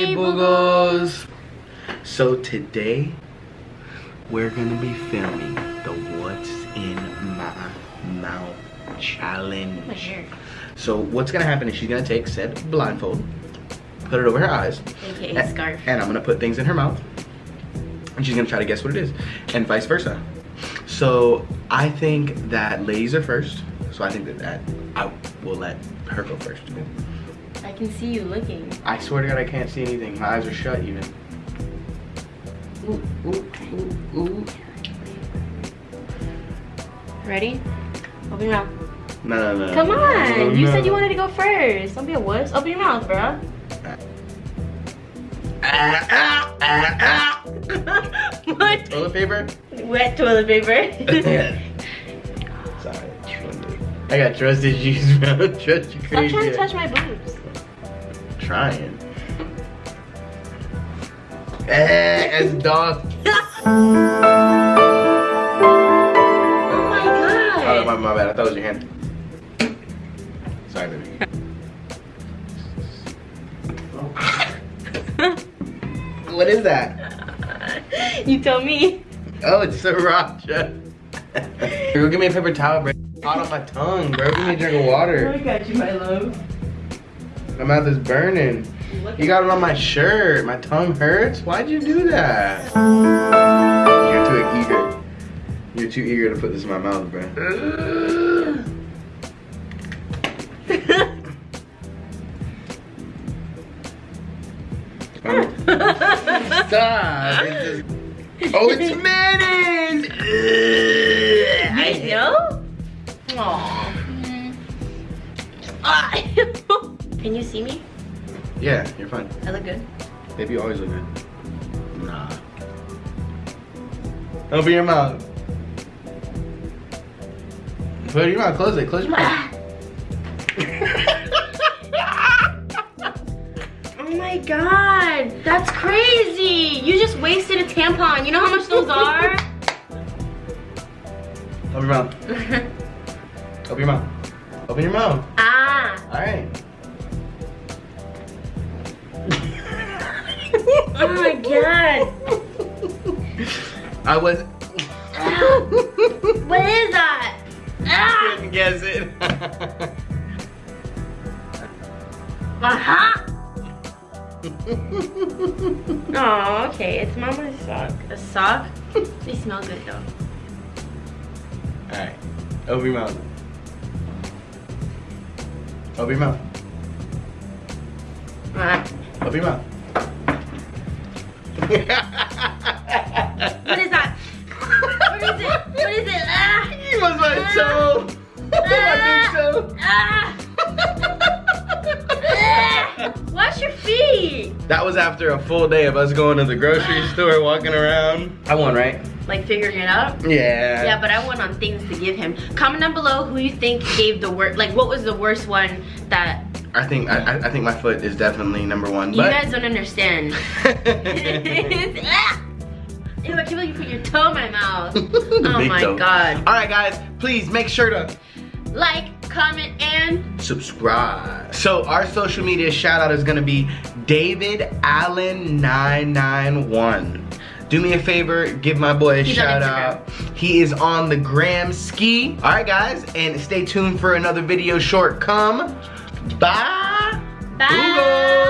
Hey, Boogles! So today, we're gonna be filming the What's in My Mouth challenge. So what's gonna happen is she's gonna take said blindfold, put it over her eyes, AKA and, scarf. and I'm gonna put things in her mouth, and she's gonna try to guess what it is, and vice versa. So I think that ladies are first, so I think that, that I will let her go first. I can see you looking. I swear to God, I can't see anything. My eyes are shut even. Ooh, ooh, ooh, ooh. Ready? Open your mouth. No, no, no. Come on. no, you said you wanted to go first. Don't be a wuss. Open your mouth, bro. Ah, ah, ah, what? ah. Toilet paper? Wet toilet paper. Sorry. I got trust issues, bro. Trust you Stop trying to touch my boobs. Trying. Eh, as dog. Oh my god. Oh, my, my bad. I thought it was your hand. Sorry, baby. what is that? you tell me. Oh, it's sriracha. Girl, give me a paper towel, bro. Hot on my tongue, bro. Give me a drink of water. got you, my love. My mouth is burning. You got it on my shirt. My tongue hurts. Why'd you do that? You're too eager. You're too eager to put this in my mouth, bro. Stop. It's just... Oh, it's mayonnaise. I hate- Ah. Can you see me? Yeah, you're fine. I look good. Baby, you always look good. Nah. Open your mouth. Put your mouth. Close it. Close your mouth. Oh my god, that's crazy. You just wasted a tampon. You know how much those are? Open your mouth. Open your mouth. Open your mouth. ah. All right. Oh my god. I was. What is that? Ah. Couldn't guess it. Aha. Oh, okay. It's mama's sock. A sock? They smell good though. All right. Open your mouth. Open your mouth. Ah. Open your mouth. What is that? What is it? What is it? Ah. It was my toe. my big toe. Ah. Wash your feet. That was after a full day of us going to the grocery store, walking around. I won, right? Like figuring it out. Yeah. Yeah, but I won on things to give him. Comment down below who you think gave the worst. Like, what was the worst one that I think I, I- I think my foot is definitely number one. But... you guys don't understand? Ew, I can't believe you put your toe in my mouth. Oh my toe. god. All right, guys, please make sure to Like, comment, and subscribe. So our social media shout out is gonna be David Allen 991. Do me a favor, give my boy a He's shout out. He is on the gram ski. All right, guys, and stay tuned for another video short come. Bye. bye. Boogles. Boogles.